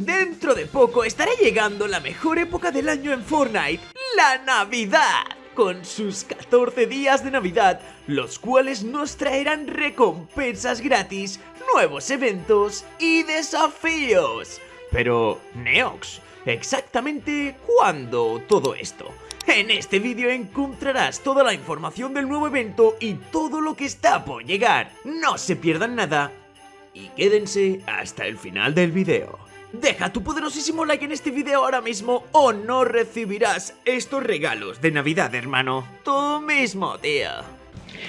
Dentro de poco estará llegando la mejor época del año en Fortnite, la Navidad, con sus 14 días de Navidad, los cuales nos traerán recompensas gratis, nuevos eventos y desafíos. Pero, Neox, ¿exactamente cuándo todo esto? En este vídeo encontrarás toda la información del nuevo evento y todo lo que está por llegar. No se pierdan nada y quédense hasta el final del vídeo. Deja tu poderosísimo like en este video ahora mismo o no recibirás estos regalos de Navidad, hermano. Tú mismo, tío.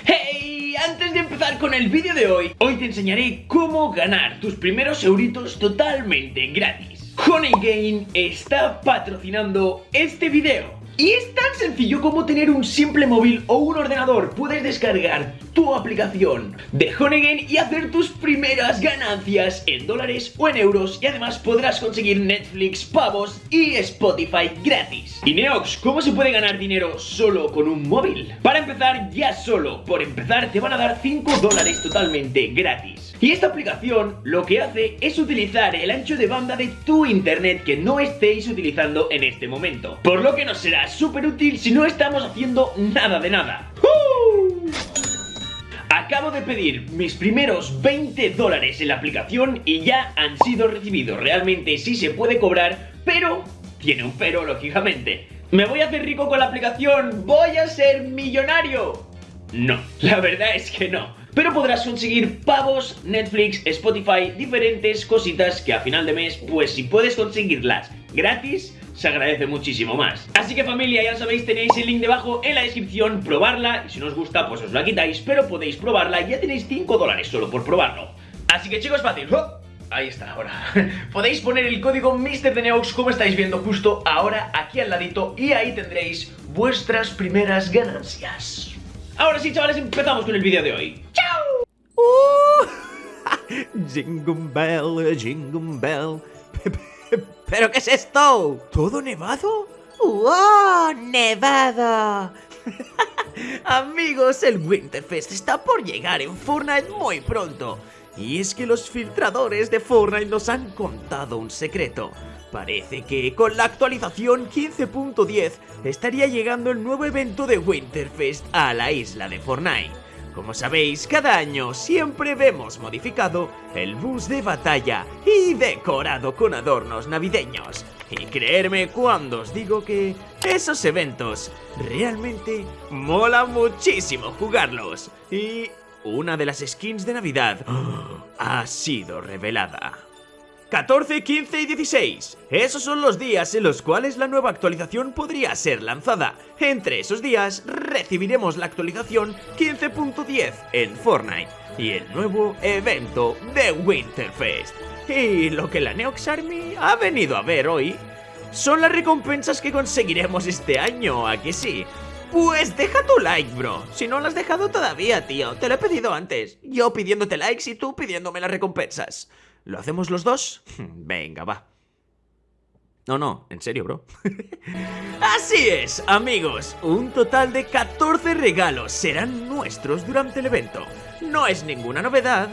¡Hey! Antes de empezar con el vídeo de hoy, hoy te enseñaré cómo ganar tus primeros euritos totalmente gratis. Honey Game está patrocinando este video. Y es tan sencillo como tener un simple móvil o un ordenador. Puedes descargar tu aplicación de Honeygain y hacer tus primeras ganancias en dólares o en euros. Y además podrás conseguir Netflix, pavos y Spotify gratis. Y Neox, ¿cómo se puede ganar dinero solo con un móvil? Para empezar, ya solo por empezar te van a dar 5 dólares totalmente gratis. Y esta aplicación lo que hace es utilizar el ancho de banda de tu internet que no estéis utilizando en este momento. Por lo que nos será súper útil si no estamos haciendo nada de nada. Acabo de pedir mis primeros 20 dólares en la aplicación y ya han sido recibidos. Realmente sí se puede cobrar, pero tiene un pero, lógicamente. ¿Me voy a hacer rico con la aplicación? ¿Voy a ser millonario? No, la verdad es que no pero podrás conseguir pavos, Netflix, Spotify, diferentes cositas que a final de mes, pues si puedes conseguirlas gratis, se agradece muchísimo más. Así que familia, ya sabéis, tenéis el link debajo en la descripción, probarla, y si no os gusta, pues os la quitáis, pero podéis probarla, ya tenéis 5 dólares solo por probarlo. Así que chicos, fácil, Ahí está, ahora. Podéis poner el código MrDeneox como estáis viendo justo ahora aquí al ladito y ahí tendréis vuestras primeras ganancias. Ahora sí, chavales, empezamos con el vídeo de hoy. Jingle bell, jingle bell. ¿Pero qué es esto? ¿Todo nevado? ¡Wow! ¡Nevado! Amigos, el Winterfest está por llegar en Fortnite muy pronto. Y es que los filtradores de Fortnite nos han contado un secreto. Parece que con la actualización 15.10 estaría llegando el nuevo evento de Winterfest a la isla de Fortnite. Como sabéis, cada año siempre vemos modificado el bus de batalla y decorado con adornos navideños. Y creerme cuando os digo que esos eventos realmente mola muchísimo jugarlos. Y una de las skins de Navidad ha sido revelada. 14, 15 y 16. Esos son los días en los cuales la nueva actualización podría ser lanzada. Entre esos días recibiremos la actualización 15.10 en Fortnite y el nuevo evento de Winterfest. Y lo que la Neox Army ha venido a ver hoy son las recompensas que conseguiremos este año, ¿a que sí? Pues deja tu like, bro. Si no lo has dejado todavía, tío. Te lo he pedido antes. Yo pidiéndote likes y tú pidiéndome las recompensas. ¿Lo hacemos los dos? Venga, va. No, no, en serio, bro. Así es, amigos. Un total de 14 regalos serán nuestros durante el evento. No es ninguna novedad,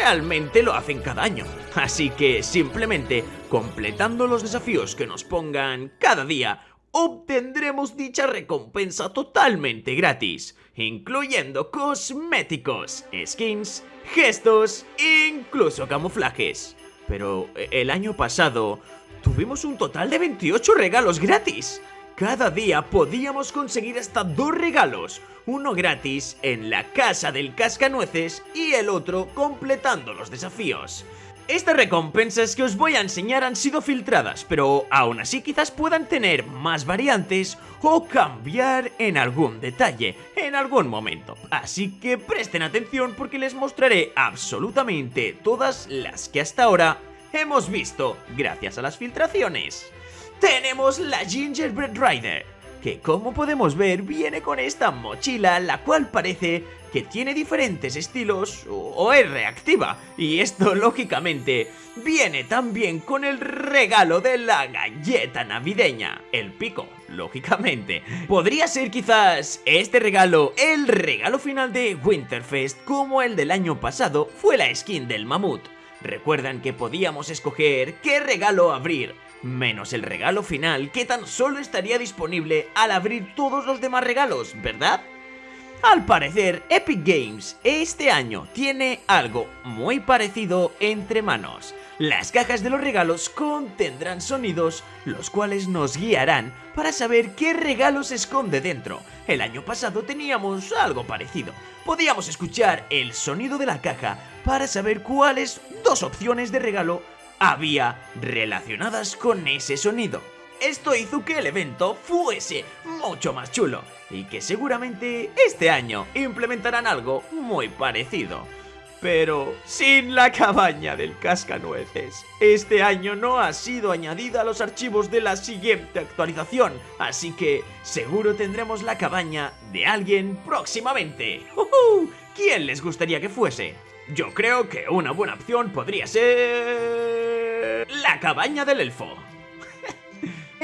realmente lo hacen cada año. Así que simplemente completando los desafíos que nos pongan cada día, obtendremos dicha recompensa totalmente gratis, incluyendo cosméticos, skins, gestos e incluso camuflajes. Pero eh, el año pasado tuvimos un total de 28 regalos gratis. Cada día podíamos conseguir hasta dos regalos, uno gratis en la casa del cascanueces y el otro completando los desafíos. Estas recompensas que os voy a enseñar han sido filtradas, pero aún así quizás puedan tener más variantes o cambiar en algún detalle, en algún momento. Así que presten atención porque les mostraré absolutamente todas las que hasta ahora hemos visto gracias a las filtraciones. Tenemos la Gingerbread Rider, que como podemos ver viene con esta mochila la cual parece que tiene diferentes estilos o es reactiva y esto lógicamente viene también con el regalo de la galleta navideña, el pico, lógicamente. Podría ser quizás este regalo el regalo final de Winterfest como el del año pasado fue la skin del mamut. Recuerdan que podíamos escoger qué regalo abrir, menos el regalo final que tan solo estaría disponible al abrir todos los demás regalos, ¿verdad? Al parecer, Epic Games este año tiene algo muy parecido entre manos. Las cajas de los regalos contendrán sonidos, los cuales nos guiarán para saber qué regalo se esconde dentro. El año pasado teníamos algo parecido. Podíamos escuchar el sonido de la caja para saber cuáles dos opciones de regalo había relacionadas con ese sonido. Esto hizo que el evento fuese mucho más chulo y que seguramente este año implementarán algo muy parecido. Pero sin la cabaña del cascanueces. Este año no ha sido añadida a los archivos de la siguiente actualización, así que seguro tendremos la cabaña de alguien próximamente. ¿Quién les gustaría que fuese? Yo creo que una buena opción podría ser... La cabaña del elfo.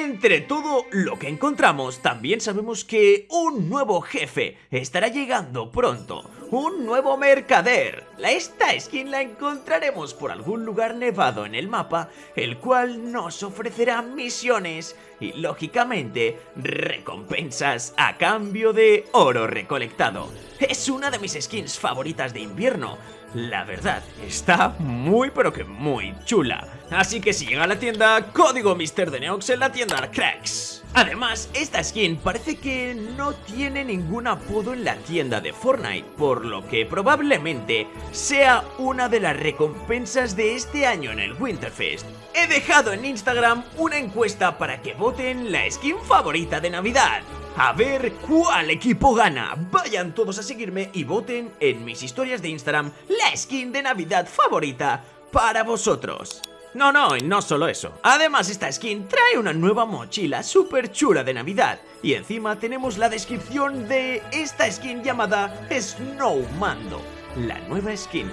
Entre todo lo que encontramos, también sabemos que un nuevo jefe estará llegando pronto. Un nuevo mercader. Esta skin la encontraremos por algún lugar nevado en el mapa, el cual nos ofrecerá misiones y, lógicamente, recompensas a cambio de oro recolectado. Es una de mis skins favoritas de invierno, la verdad, está muy pero que muy chula. Así que si llega a la tienda, código Mr. Neox en la tienda Cracks. Además, esta skin parece que no tiene ningún apodo en la tienda de Fortnite, por lo que probablemente sea una de las recompensas de este año en el Winterfest. He dejado en Instagram una encuesta para que voten la skin favorita de Navidad a ver cuál equipo gana. Vayan todos a seguirme y voten en mis historias de Instagram la skin de Navidad favorita para vosotros. No, no, y no solo eso. Además esta skin trae una nueva mochila súper chula de Navidad. Y encima tenemos la descripción de esta skin llamada Snowmando, la nueva skin.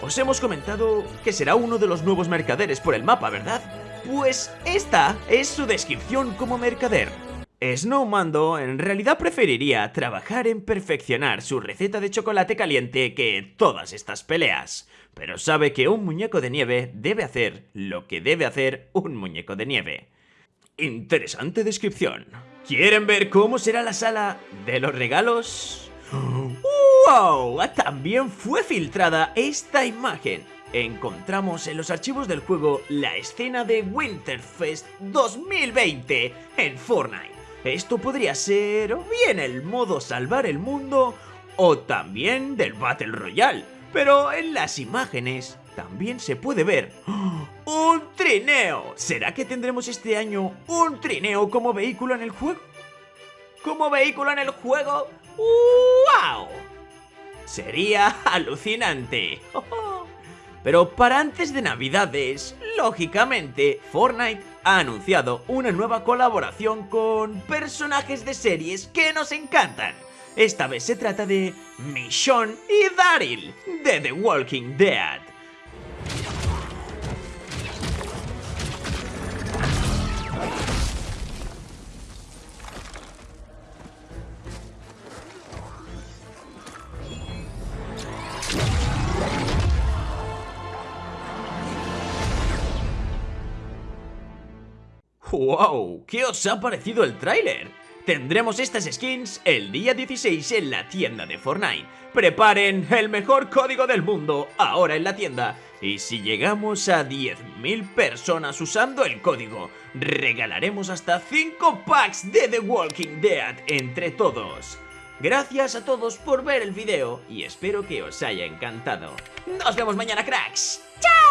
Os hemos comentado que será uno de los nuevos mercaderes por el mapa, ¿verdad? Pues esta es su descripción como mercader. Snowmando en realidad preferiría trabajar en perfeccionar su receta de chocolate caliente que todas estas peleas, pero sabe que un muñeco de nieve debe hacer lo que debe hacer un muñeco de nieve. Interesante descripción. ¿Quieren ver cómo será la sala de los regalos? ¡Wow! También fue filtrada esta imagen. Encontramos en los archivos del juego la escena de Winterfest 2020 en Fortnite. Esto podría ser o bien el modo salvar el mundo o también del Battle Royale. Pero en las imágenes también se puede ver ¡Un trineo! ¿Será que tendremos este año un trineo como vehículo en el juego? ¿Como vehículo en el juego? ¡Wow! Sería alucinante. Pero para antes de Navidades, lógicamente, Fortnite ha anunciado una nueva colaboración con personajes de series que nos encantan. Esta vez se trata de Michonne y Daryl, de The Walking Dead. ¡Wow! ¿Qué os ha parecido el tráiler? Tendremos estas skins el día 16 en la tienda de Fortnite. Preparen el mejor código del mundo ahora en la tienda. Y si llegamos a 10.000 personas usando el código, regalaremos hasta 5 packs de The Walking Dead entre todos. Gracias a todos por ver el video y espero que os haya encantado. Nos vemos mañana, cracks. ¡Chao!